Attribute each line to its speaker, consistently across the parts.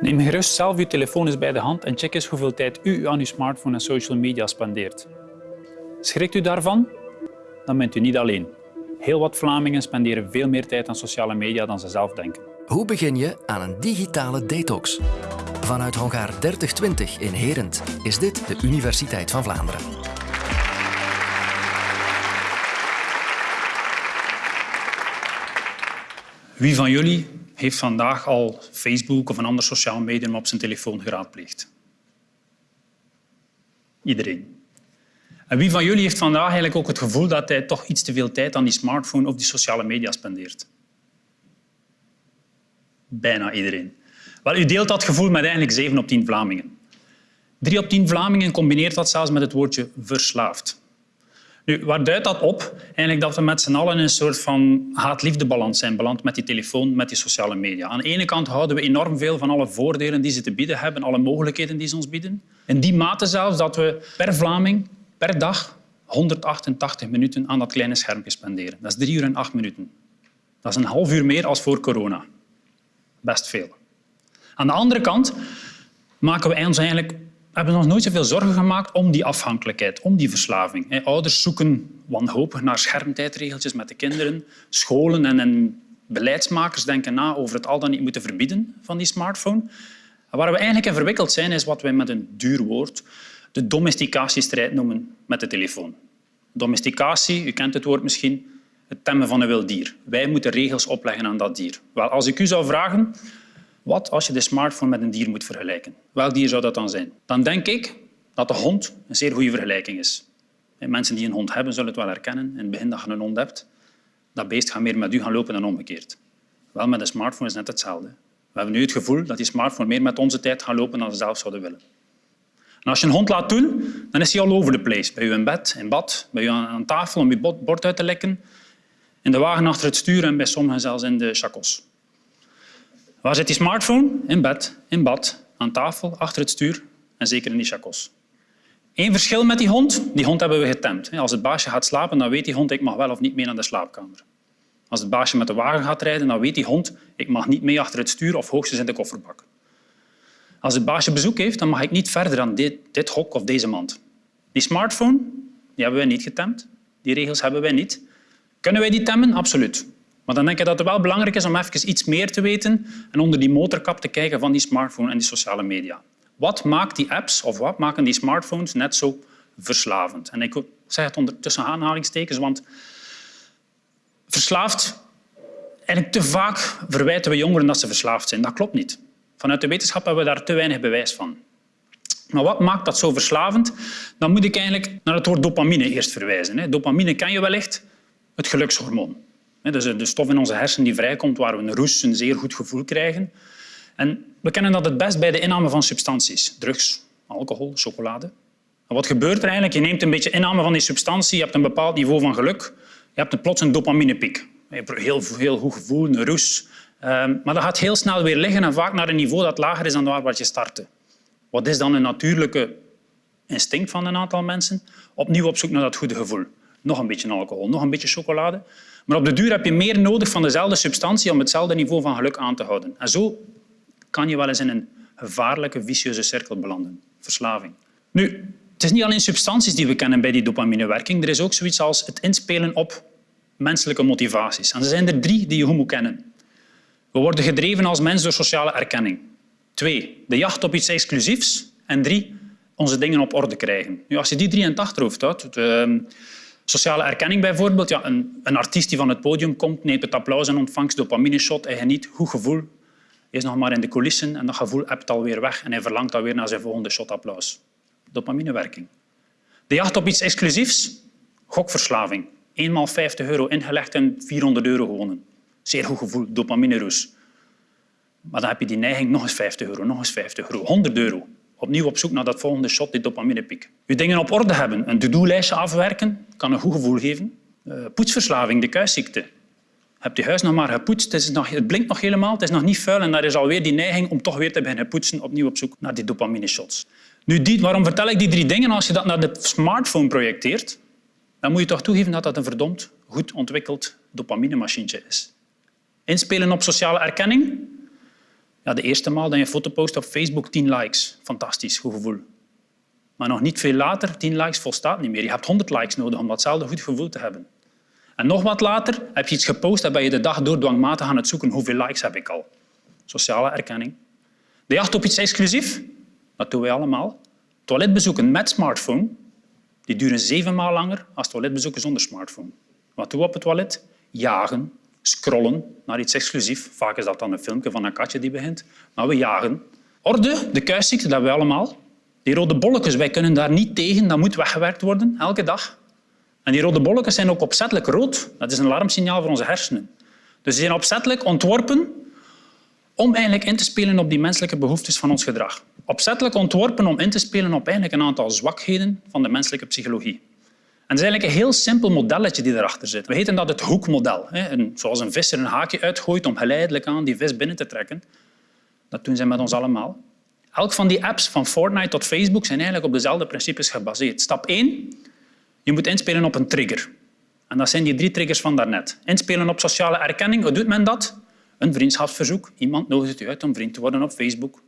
Speaker 1: Neem gerust zelf uw telefoon eens bij de hand en check eens hoeveel tijd u aan uw smartphone en social media spendeert. Schrikt u daarvan? Dan bent u niet alleen. Heel wat Vlamingen spenderen veel meer tijd aan sociale media dan ze zelf denken.
Speaker 2: Hoe begin je aan een digitale detox? Vanuit Hongaar 3020 in Herent is dit de Universiteit van Vlaanderen.
Speaker 1: Wie van jullie heeft vandaag al Facebook of een ander sociaal medium op zijn telefoon geraadpleegd? Iedereen. En wie van jullie heeft vandaag eigenlijk ook het gevoel dat hij toch iets te veel tijd aan die smartphone of die sociale media spendeert? Bijna iedereen. Wel, u deelt dat gevoel met eigenlijk 7 op 10 Vlamingen. 3 op 10 Vlamingen combineert dat zelfs met het woordje verslaafd. Nu, waar duidt dat op? Eigenlijk dat we met z'n allen in een soort van haat-liefdebalans zijn beland met die telefoon, met die sociale media. Aan de ene kant houden we enorm veel van alle voordelen die ze te bieden hebben, alle mogelijkheden die ze ons bieden. In die mate zelfs dat we per Vlaming per dag 188 minuten aan dat kleine schermpje spenderen. Dat is drie uur en acht minuten. Dat is een half uur meer als voor corona. Best veel. Aan de andere kant maken we ons eigenlijk hebben ons nooit zoveel zorgen gemaakt om die afhankelijkheid, om die verslaving. Ouders zoeken wanhopig naar schermtijdregeltjes met de kinderen. Scholen en, beleidsmakers denken na over het al dan niet moeten verbieden van die smartphone. waar we eigenlijk in verwikkeld zijn, is wat wij met een duur woord de domesticatiestrijd noemen met de telefoon. Domesticatie, u kent het woord misschien, het temmen van een wild dier. Wij moeten regels opleggen aan dat dier. Wel, als ik u zou vragen, wat als je de smartphone met een dier moet vergelijken? Welk dier zou dat dan zijn? Dan denk ik dat de hond een zeer goede vergelijking is. Mensen die een hond hebben, zullen het wel herkennen. In het begin dat je een hond hebt, dat beest gaat meer met u gaan lopen dan omgekeerd. Wel, met een smartphone is net hetzelfde. We hebben nu het gevoel dat die smartphone meer met onze tijd gaat lopen dan ze zelf zouden willen. En als je een hond laat doen, dan is hij all over the place. Bij u in bed, in bad, bij u aan tafel om je bord uit te lekken, in de wagen achter het stuur en bij sommigen zelfs in de chacos. Waar zit die smartphone? In bed, in bad, aan tafel, achter het stuur en zeker in die chacos. Eén verschil met die hond, die hond hebben we getemd. Als het baasje gaat slapen, dan weet die hond ik mag wel of niet mee naar de slaapkamer. Als het baasje met de wagen gaat rijden, dan weet die hond ik mag niet mee achter het stuur of hoogstens in de kofferbak. Als het baasje bezoek heeft, dan mag ik niet verder dan dit, dit hok of deze mand. Die smartphone die hebben wij niet getemd. Die regels hebben wij niet. Kunnen wij die temmen? Absoluut. Maar dan denk ik dat het wel belangrijk is om even iets meer te weten en onder die motorkap te kijken van die smartphone en die sociale media. Wat maakt die apps of wat maken die smartphones net zo verslavend? En ik zeg het onder tussen aanhalingstekens, want verslaafd... Eigenlijk te vaak verwijten we jongeren dat ze verslaafd zijn. Dat klopt niet. Vanuit de wetenschap hebben we daar te weinig bewijs van. Maar wat maakt dat zo verslavend? Dan moet ik eigenlijk naar het woord dopamine eerst verwijzen. Dopamine ken je wellicht, het gelukshormoon. Dat is de stof in onze hersenen die vrijkomt waar we een roes, een zeer goed gevoel krijgen. En we kennen dat het best bij de inname van substanties. Drugs, alcohol, chocolade. En wat gebeurt er eigenlijk? Je neemt een beetje inname van die substantie, je hebt een bepaald niveau van geluk. Je hebt plots een dopaminepiek. Je hebt een heel, heel goed gevoel, een roes. Ehm, maar dat gaat heel snel weer liggen en vaak naar een niveau dat lager is dan waar je startte. Wat is dan een natuurlijke instinct van een aantal mensen? Opnieuw op zoek naar dat goede gevoel. Nog een beetje alcohol, nog een beetje chocolade. Maar op de duur heb je meer nodig van dezelfde substantie om hetzelfde niveau van geluk aan te houden. En zo kan je wel eens in een gevaarlijke, vicieuze cirkel belanden. Verslaving. Nu, het is niet alleen substanties die we kennen bij die dopaminewerking. Er is ook zoiets als het inspelen op menselijke motivaties. En er zijn er drie die je goed moet kennen. We worden gedreven als mens door sociale erkenning. Twee, de jacht op iets exclusiefs. En drie, onze dingen op orde krijgen. Nu, als je die drie achterhoofd houdt, ehm, sociale erkenning bijvoorbeeld, ja, een, een, artiest die van het podium komt, neemt het applaus en ontvangst, dopamine-shot, hij geniet, goed gevoel, is nog maar in de coulissen en dat gevoel hebt alweer weg en hij verlangt alweer naar zijn volgende shot-applaus. Dopaminewerking. De jacht op iets exclusiefs, gokverslaving. Eenmaal 50 euro ingelegd en 400 euro gewonnen. Zeer goed gevoel, dopamine-roes. Maar dan heb je die neiging, nog eens 50 euro, nog eens 50 euro, 100 euro. Opnieuw op zoek naar dat volgende shot, die dopaminepiek. Je dingen op orde hebben, een to-do-lijstje afwerken, kan een goed gevoel geven. Uh, poetsverslaving, de kuisziekte. Heb je huis nog maar gepoetst, het, nog, het blinkt nog helemaal, het is nog niet vuil en daar is alweer die neiging om toch weer te beginnen poetsen, opnieuw op zoek naar die dopamine-shots. Nu, waarom vertel ik die drie dingen? Als je dat naar de smartphone projecteert, dan moet je toch toegeven dat dat een verdomd goed ontwikkeld dopaminemachientje is. Inspelen op sociale erkenning. Ja, de eerste maal dat je een foto post op Facebook, 10 likes. Fantastisch, goed gevoel. Maar nog niet veel later, 10 likes volstaat niet meer. Je hebt 100 likes nodig om datzelfde goed gevoel te hebben. En nog wat later heb je iets gepost en ben je de dag door dwangmatig aan het zoeken hoeveel likes heb ik al. Sociale erkenning. De jacht op iets exclusief, dat doen wij allemaal. Toiletbezoeken met smartphone, die duren zeven maal langer dan toiletbezoeken zonder smartphone. Wat doen we op het toilet? Jagen, scrollen naar iets exclusief. Vaak is dat dan een filmpje van een katje die begint. Maar we jagen. Orde, de kuisziekte, dat hebben we allemaal. Die rode bolletjes, wij kunnen daar niet tegen. Dat moet weggewerkt worden, elke dag. En die rode bolletjes zijn ook opzettelijk rood. Dat is een alarmsignaal voor onze hersenen. Dus die zijn opzettelijk ontworpen om eigenlijk in te spelen op die menselijke behoeftes van ons gedrag. Opzettelijk ontworpen om in te spelen op eigenlijk een aantal zwakheden van de menselijke psychologie. En is eigenlijk een heel simpel modelletje die erachter zit. We heten dat het hoekmodel. Zoals een visser een haakje uitgooit om geleidelijk aan die vis binnen te trekken. Dat doen ze met ons allemaal. Elk van die apps, van Fortnite tot Facebook, zijn eigenlijk op dezelfde principes gebaseerd. Stap 1. Je moet inspelen op een trigger. En dat zijn die drie triggers van daarnet. Inspelen op sociale erkenning. Hoe doet men dat? Een vriendschapsverzoek. Iemand nodigt u uit om vriend te worden op Facebook.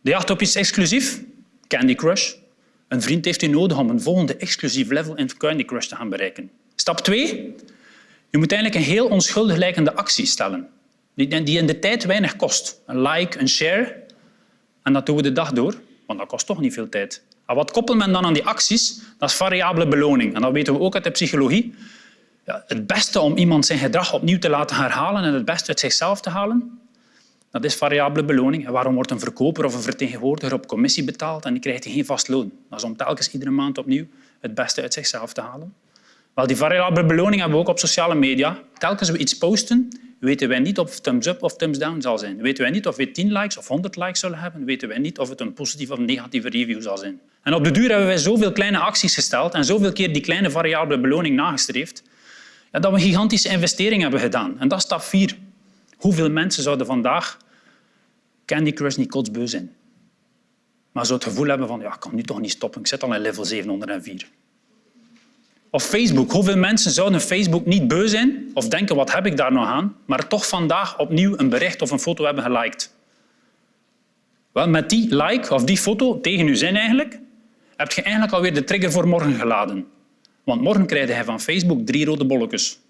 Speaker 1: De jacht op iets exclusief. Candy Crush. Een vriend heeft u nodig om een volgende exclusief level in Candy Crush te gaan bereiken. Stap 2. Je moet eigenlijk een heel onschuldig lijkende actie stellen, die in de tijd weinig kost. Een like, een share. En dat doen we de dag door, want dat kost toch niet veel tijd. En wat koppelt men dan aan die acties? Dat is variabele beloning. En dat weten we ook uit de psychologie. Ja, het beste om iemand zijn gedrag opnieuw te laten herhalen en het beste uit zichzelf te halen, dat is variabele beloning. En waarom wordt een verkoper of een vertegenwoordiger op commissie betaald en die krijgt geen vast loon? Dat is om telkens iedere maand opnieuw het beste uit zichzelf te halen. Wel, die variabele beloning hebben we ook op sociale media. Telkens we iets posten, weten wij niet of thumbs up of thumbs down zal zijn. Weten wij niet of we 10 likes of 100 likes zullen hebben. Weten wij niet of het een positieve of negatieve review zal zijn. En op de duur hebben wij zoveel kleine acties gesteld en zoveel keer die kleine variabele beloning nagestreefd, dat we een gigantische investering hebben gedaan. En dat is stap 4. Hoeveel mensen zouden vandaag Candy Crush niet kotsbeu zijn? Maar zo het gevoel hebben van, ja, ik kan nu toch niet stoppen, ik zit al in level 704. Of Facebook. Hoeveel mensen zouden Facebook niet beu zijn of denken, wat heb ik daar nog aan, maar toch vandaag opnieuw een bericht of een foto hebben geliked? Wel, met die like of die foto, tegen uw zin eigenlijk, heb je eigenlijk alweer de trigger voor morgen geladen. Want morgen krijg je van Facebook drie rode bolletjes.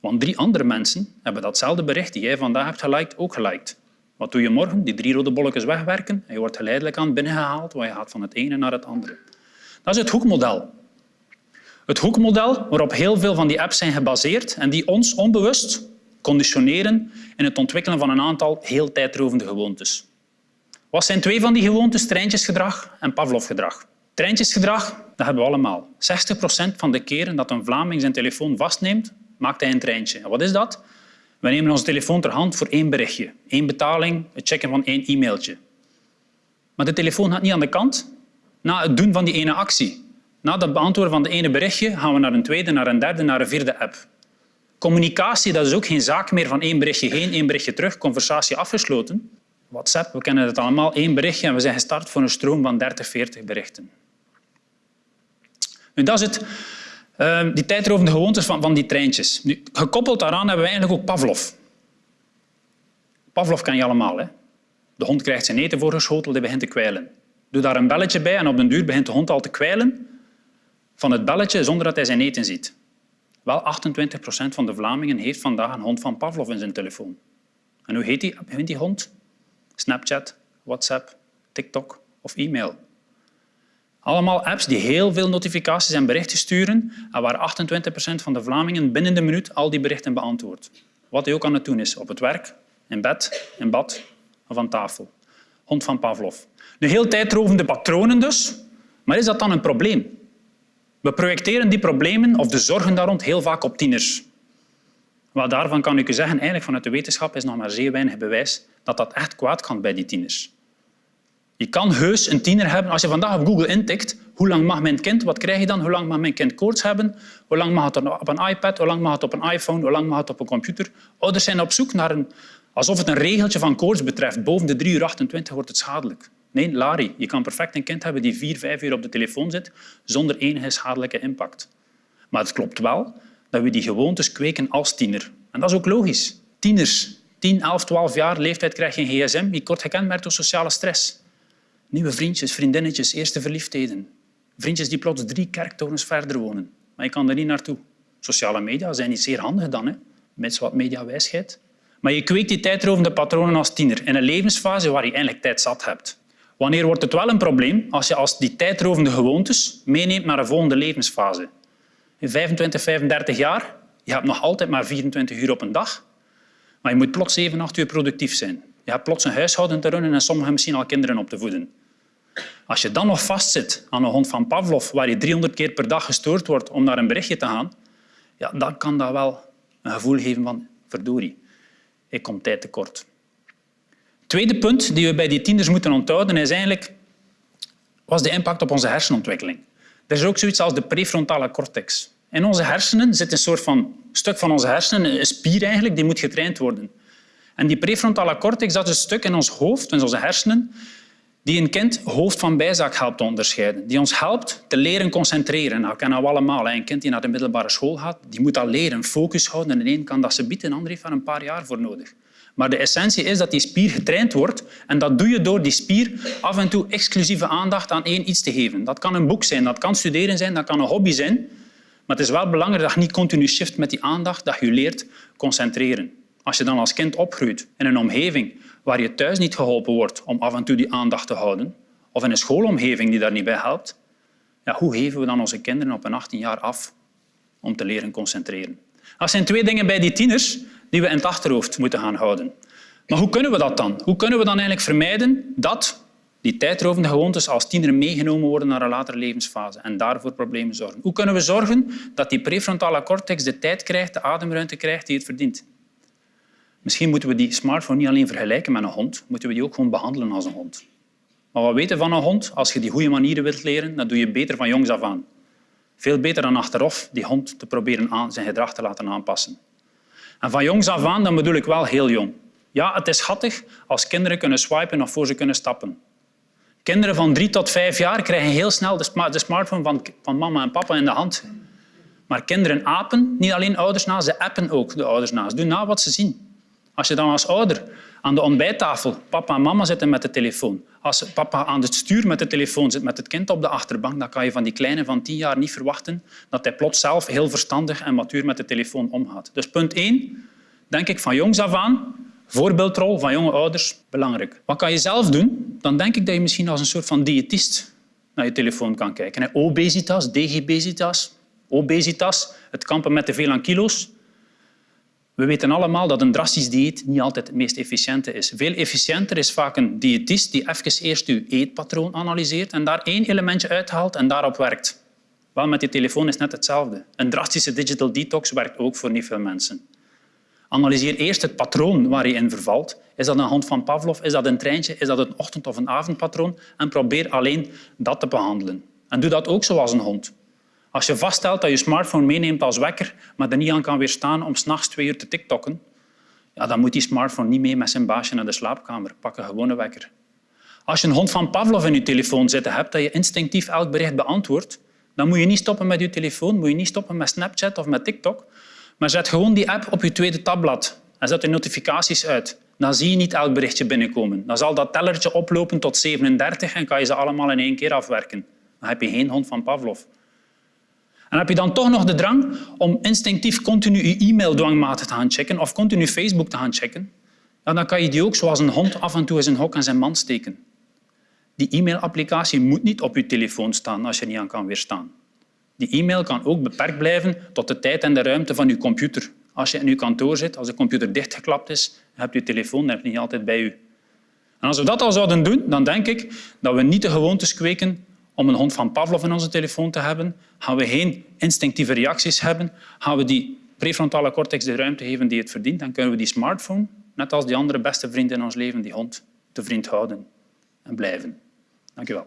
Speaker 1: Want drie andere mensen hebben datzelfde bericht die jij vandaag hebt geliked, ook geliked. Wat doe je morgen? Die drie rode bolletjes wegwerken en je wordt geleidelijk aan binnengehaald, want je gaat van het ene naar het andere. Dat is het hoekmodel. Het hoekmodel waarop heel veel van die apps zijn gebaseerd en die ons onbewust conditioneren in het ontwikkelen van een aantal heel tijdrovende gewoontes. Wat zijn twee van die gewoontes? Treintjesgedrag en Pavlovgedrag. Treintjesgedrag, dat hebben we allemaal. 60 procent van de keren dat een Vlaming zijn telefoon vastneemt, maakt hij een treintje. Wat is dat? We nemen onze telefoon ter hand voor één berichtje, één betaling, het checken van één e-mailtje. Maar de telefoon gaat niet aan de kant na het doen van die ene actie. Na het beantwoorden van de ene berichtje gaan we naar een tweede, naar een derde, naar een vierde app. Communicatie dat is ook geen zaak meer van één berichtje heen, één berichtje terug, conversatie afgesloten. WhatsApp, we kennen het allemaal, één berichtje en we zijn gestart voor een stroom van 30, 40 berichten. Nu, dat is het, uh, die tijdrovende gewoontes van, van die treintjes. Nu, gekoppeld daaraan hebben we eigenlijk ook Pavlov. Pavlov ken je allemaal. Hè? De hond krijgt zijn eten voorgeschoteld, die begint te kwijlen. Doe daar een belletje bij en op den duur begint de hond al te kwijlen van het belletje zonder dat hij zijn eten ziet. Wel, 28 procent van de Vlamingen heeft vandaag een hond van Pavlov in zijn telefoon. En hoe heet die, die hond? Snapchat, WhatsApp, TikTok of e-mail. Allemaal apps die heel veel notificaties en berichten sturen en waar 28 procent van de Vlamingen binnen de minuut al die berichten beantwoordt. Wat hij ook aan het doen is, op het werk, in bed, in bad of aan tafel. Hond van Pavlov. Nu, heel tijdrovende patronen dus. Maar is dat dan een probleem? We projecteren die problemen of de zorgen daar rond heel vaak op tieners. Wat daarvan kan ik u zeggen, eigenlijk vanuit de wetenschap is nog maar zeer weinig bewijs dat dat echt kwaad kan bij die tieners. Je kan heus een tiener hebben. Als je vandaag op Google intikt, hoe lang mag mijn kind, wat krijg je dan? Hoe lang mag mijn kind koorts hebben? Hoe lang mag het op een iPad? Hoe lang mag het op een iPhone? Hoe lang mag het op een computer? Ouders zijn op zoek naar een... Alsof het een regeltje van koorts betreft. Boven de 3 uur 28 wordt het schadelijk. Nee, Larry, je kan perfect een kind hebben die vier, vijf uur op de telefoon zit zonder enige schadelijke impact. Maar het klopt wel dat we die gewoontes kweken als tiener. En dat is ook logisch. Tieners 10, 11, 12 jaar leeftijd krijg je een gsm. Je wordt gekenmerkt door sociale stress. Nieuwe vriendjes, vriendinnetjes, eerste verliefdheden. Vriendjes die plots drie kerktorens verder wonen. Maar je kan er niet naartoe. Sociale media zijn niet zeer handig dan, hè? met wat mediawijsheid. Maar je kweekt die tijdrovende patronen als tiener in een levensfase waar je eigenlijk tijd zat hebt. Wanneer wordt het wel een probleem? Als je als die tijdrovende gewoontes meeneemt naar een volgende levensfase. In 25, 35 jaar, je hebt nog altijd maar 24 uur op een dag, maar je moet plots 7, 8 uur productief zijn. Je hebt plots een huishouden te runnen en sommigen misschien al kinderen op te voeden. Als je dan nog vastzit aan een hond van Pavlov, waar je 300 keer per dag gestoord wordt om naar een berichtje te gaan, ja, dan kan dat wel een gevoel geven van verdorie, ik kom tijd tekort. Tweede punt die we bij die tieners moeten onthouden is eigenlijk was de impact op onze hersenontwikkeling. Er is ook zoiets als de prefrontale cortex. In onze hersenen zit een soort van stuk van onze hersenen, een spier eigenlijk, die moet getraind worden. En die prefrontale cortex dat is een stuk in ons hoofd, in onze hersenen, die een kind hoofd van bijzaak helpt te onderscheiden. Die ons helpt te leren concentreren. Nou, kennen we allemaal. Een kind die naar de middelbare school gaat, die moet al leren focus houden. En de een kan dat ze bieden, de ander heeft daar een paar jaar voor nodig. Maar de essentie is dat die spier getraind wordt en dat doe je door die spier af en toe exclusieve aandacht aan één iets te geven. Dat kan een boek zijn, dat kan studeren zijn, dat kan een hobby zijn. Maar het is wel belangrijk dat je niet continu shift met die aandacht, dat je leert concentreren. Als je dan als kind opgroeit in een omgeving waar je thuis niet geholpen wordt om af en toe die aandacht te houden, of in een schoolomgeving die daar niet bij helpt, ja, hoe geven we dan onze kinderen op een 18 jaar af om te leren concentreren? Dat zijn twee dingen bij die tieners die we in het achterhoofd moeten gaan houden. Maar hoe kunnen we dat dan? Hoe kunnen we dan eigenlijk vermijden dat die tijdrovende gewoontes als tiener meegenomen worden naar een latere levensfase en daarvoor problemen zorgen? Hoe kunnen we zorgen dat die prefrontale cortex de tijd krijgt, de ademruimte krijgt die het verdient? Misschien moeten we die smartphone niet alleen vergelijken met een hond, moeten we die ook gewoon behandelen als een hond. Maar wat weten van een hond? Als je die goede manieren wilt leren, dan doe je beter van jongs af aan. Veel beter dan achteraf die hond te proberen aan, zijn gedrag te laten aanpassen. En van jongs af aan, dan bedoel ik wel heel jong. Ja, het is schattig als kinderen kunnen swipen of voor ze kunnen stappen. Kinderen van drie tot vijf jaar krijgen heel snel de smartphone van, van mama en papa in de hand. Maar kinderen apen niet alleen ouders na, ze appen ook de ouders na. Ze doen na wat ze zien. Als je dan als ouder aan de ontbijttafel papa en mama zitten met de telefoon, als papa aan het stuur met de telefoon zit met het kind op de achterbank, dan kan je van die kleine van tien jaar niet verwachten dat hij plots zelf heel verstandig en matuur met de telefoon omgaat. Dus punt één, denk ik van jongs af aan, voorbeeldrol van jonge ouders, belangrijk. Wat kan je zelf doen? Dan denk ik dat je misschien als een soort van diëtist naar je telefoon kan kijken. Obesitas, digibesitas, obesitas, het kampen met te veel aan kilo's. We weten allemaal dat een drastisch dieet niet altijd het meest efficiënte is. Veel efficiënter is vaak een diëtist die even eerst uw eetpatroon analyseert en daar één elementje uithaalt en daarop werkt. Wel, met je telefoon is net hetzelfde. Een drastische digital detox werkt ook voor niet veel mensen. Analyseer eerst het patroon waar je in vervalt. Is dat een hand van Pavlov? Is dat een treintje? Is dat een ochtend- of een avondpatroon? En probeer alleen dat te behandelen. En doe dat ook zoals een hond. Als je vaststelt dat je smartphone meeneemt als wekker, maar er niet aan kan weerstaan om s'nachts twee uur te tiktokken, ja, dan moet die smartphone niet mee met zijn baasje naar de slaapkamer. Pak een gewone wekker. Als je een hond van Pavlov in je telefoon zitten hebt, dat je instinctief elk bericht beantwoordt, dan moet je niet stoppen met je telefoon, moet je niet stoppen met Snapchat of met TikTok, maar zet gewoon die app op je tweede tabblad en zet de notificaties uit. Dan zie je niet elk berichtje binnenkomen. Dan zal dat tellertje oplopen tot 37 en kan je ze allemaal in één keer afwerken. Dan heb je geen hond van Pavlov. En heb je dan toch nog de drang om instinctief continu je e-mail dwangmatig te gaan checken of continu Facebook te gaan checken, dan kan je die ook zoals een hond af en toe in zijn hok en zijn mand steken. Die e-mailapplicatie moet niet op je telefoon staan als je niet aan kan weerstaan. Die e-mail kan ook beperkt blijven tot de tijd en de ruimte van je computer. Als je in je kantoor zit, als de computer dichtgeklapt is, heb je telefoon je niet altijd bij je. En als we dat al zouden doen, dan denk ik dat we niet de gewoontes kweken om een hond van Pavlov in onze telefoon te hebben, gaan we geen instinctieve reacties hebben, gaan we die prefrontale cortex de ruimte geven die het verdient, dan kunnen we die smartphone, net als die andere beste vriend in ons leven, die hond, te vriend houden en blijven. Dank je wel.